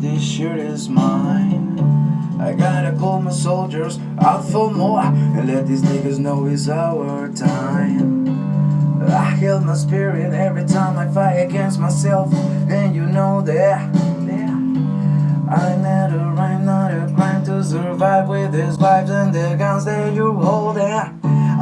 this shirt is mine. I gotta call my soldiers out for more and let these niggas know it's our time. I heal my spirit every time I fight against myself, and you know that. that I a rhyme, not a crime to survive with these vibes and the guns that you hold. Yeah.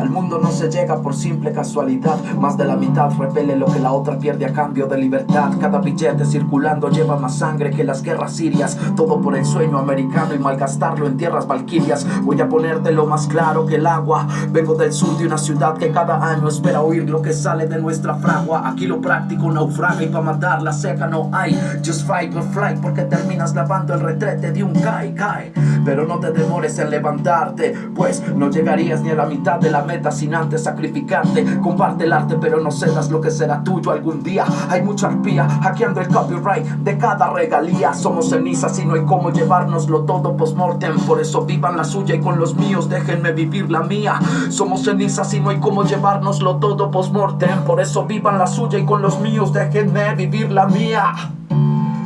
Al mundo no se llega por simple casualidad. Más de la mitad repele lo que la otra pierde a cambio de libertad. Cada billete circulando lleva más sangre que las guerras sirias. Todo por el sueño americano y malgastarlo en tierras valquirias. Voy a ponerte lo más claro que el agua. Vengo del sur de una ciudad que cada año espera oír lo que sale de nuestra fragua. Aquí lo práctico naufraga y pa' matar la seca no hay. Just fight or flight porque terminas lavando el retrete de un kai kai. Pero no te demores en levantarte Pues no llegarías ni a la mitad de la meta sin antes sacrificarte Comparte el arte pero no cedas lo que será tuyo algún día. Hay mucha arpía hackeando el copyright de cada regalía. Somos cenizas y no hay cómo llevárnoslo todo post-mortem. Por eso vivan la suya y con los míos déjenme vivir la mía. Somos cenizas y no hay cómo llevárnoslo todo post-mortem. Por eso vivan la suya y con los míos déjenme vivir la mía.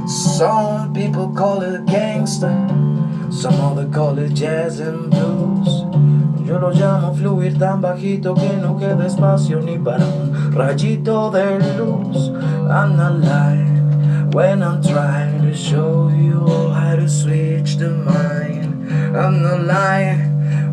Some people call it gangster Some other call it jazz and blues Yo lo llamo fluir tan bajito que no queda espacio ni para un rayito de luz. I'm not lying when I'm trying to show you how to switch the mind. I'm not lying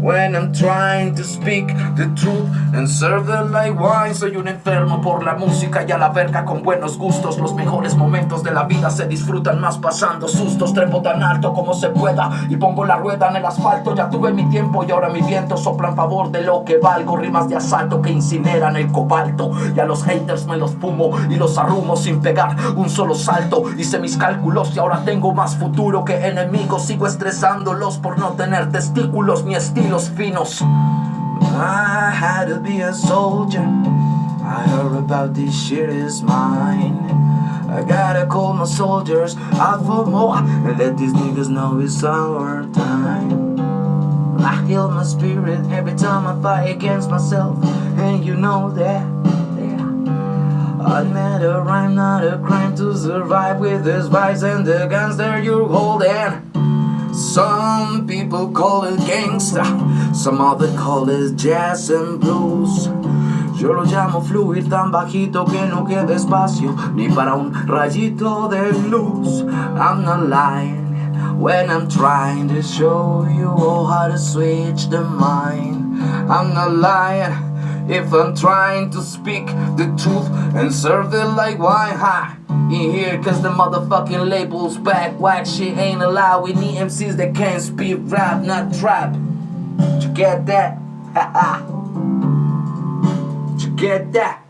When I'm trying to speak the truth and serve the like wine. Soy un enfermo por la música y a la verga con buenos gustos. Los mejores momentos de la vida se disfrutan más pasando sustos. Trepo tan alto como se pueda y pongo la rueda en el asfalto. Ya tuve mi tiempo y ahora mi viento sopla en favor de lo que valgo. Rimas de asalto que incineran el cobalto. Y a los haters me los fumo y los arrumo sin pegar un solo salto. Hice mis cálculos y ahora tengo más futuro que enemigos. Sigo estresándolos por no tener testículos ni estilo I had to be a soldier. I heard about this shit is mine. I gotta call my soldiers out for more and let these niggas know it's our time. I heal my spirit every time I fight against myself, and you know that. I made a rhyme, not a crime to survive with this vibes and the guns that you're holding. Some people call it gangsta, some other call it jazz and blues. Yo lo llamo fluir tan bajito que no queda espacio ni para un rayito de luz. I'm not lying when I'm trying to show you all how to switch the mind. I'm not lying if I'm trying to speak the truth and serve it like wine. Ha! in here cause the motherfucking label's back Whack shit ain't allowed We need MCs that can't speak rap, not trap you get that? Did you get that?